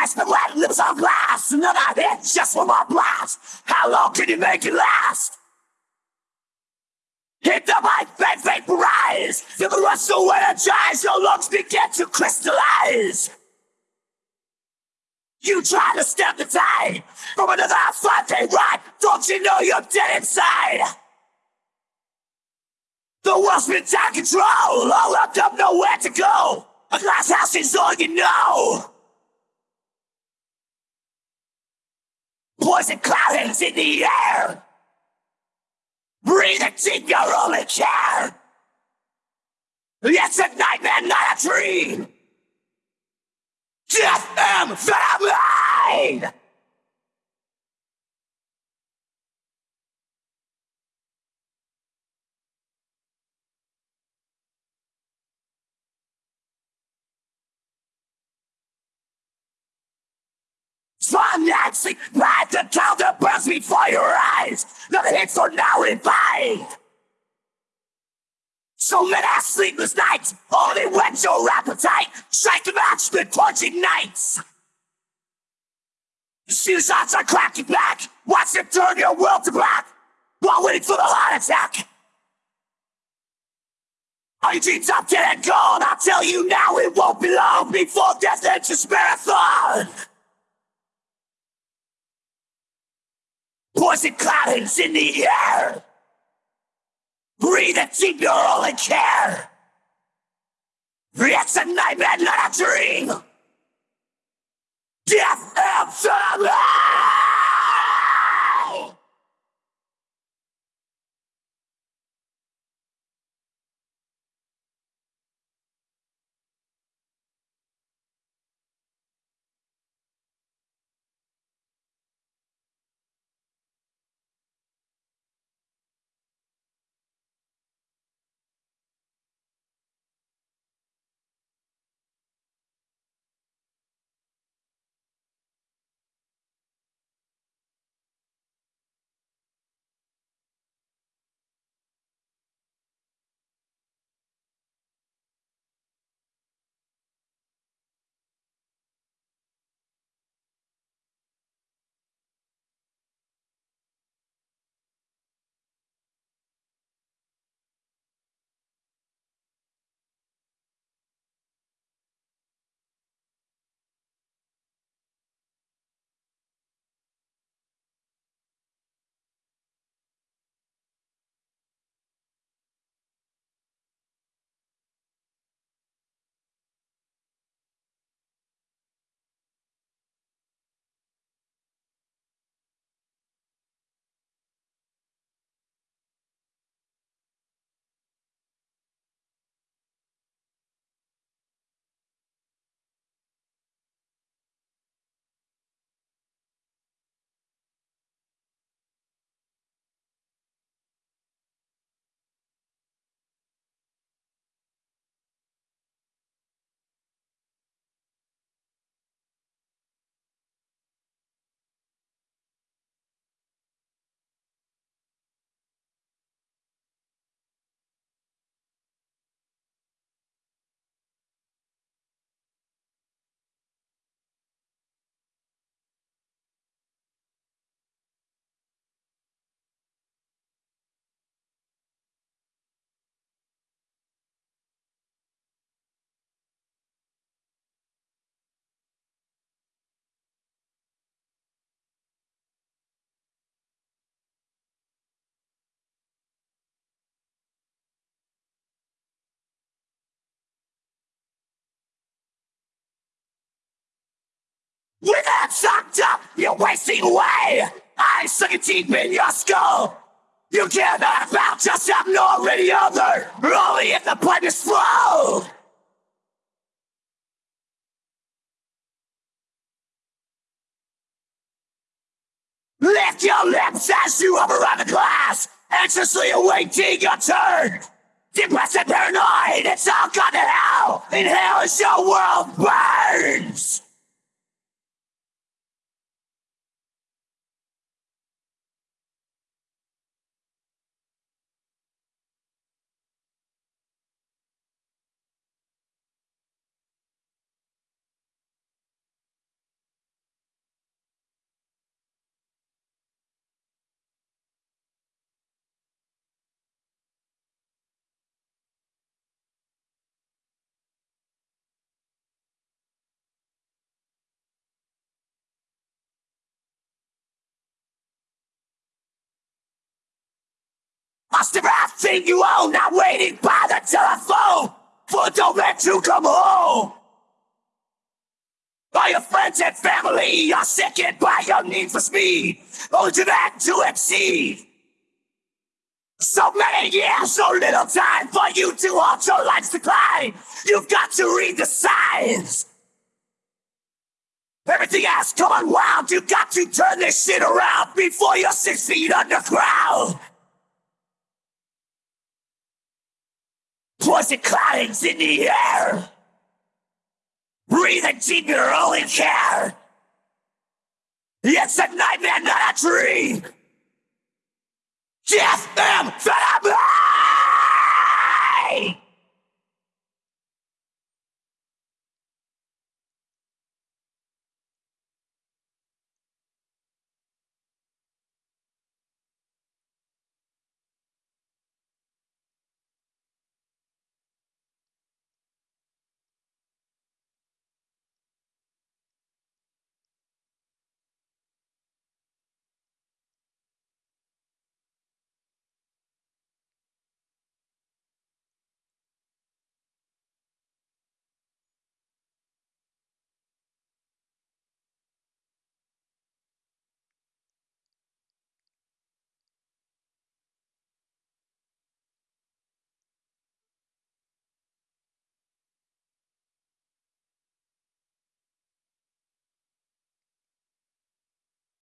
Twice the lead lips on glass. Another hit just one more blast. How long can you make it last? Hit the mic, then vaporize. Feel the rush so energize. Your lungs begin to crystallize. You try to stem the tide from another five-day ride. Don't you know you're dead inside? The world's been out control. All up, up, nowhere to go. A glass house is all you know. Poison cloud hangs in the air. Breathe it deep, your only care. It's a nightmare, not a dream. Death amphetamine! Financing bad the counter burns before your eyes. The hits are now revived. So many sleepless nights only whet your appetite. Strike to match the torching nights. Shoe shots are cracking back. Watch them turn your world to black while waiting for the heart attack. Are your dreams up dead and gone? I'll tell you now it won't be long before death enters marathon. Poison cloudings in the air. Breathe and keep your only care. It's a nightmare, not a dream. With that sucked up, you're wasting away. I suck it deep in your skull. You care not about just having already other, only if the pipe is full. Lift your lips as you hover around the glass, anxiously awaiting your turn. Depressed and paranoid, it's all gone to hell. In hell as your world burns. Lost everything you own, not waiting by the telephone for a dope man to come home. All your friends and family are sickened by your need for speed, only to that to exceed. So many years, so little time for you to halt your life's decline. You've got to read the signs. Everything has come unwound. You've got to turn this shit around before you're six feet underground. Poison clouds in the air. Breathing deep your only care. It's a nightmare, not a dream. Death am that I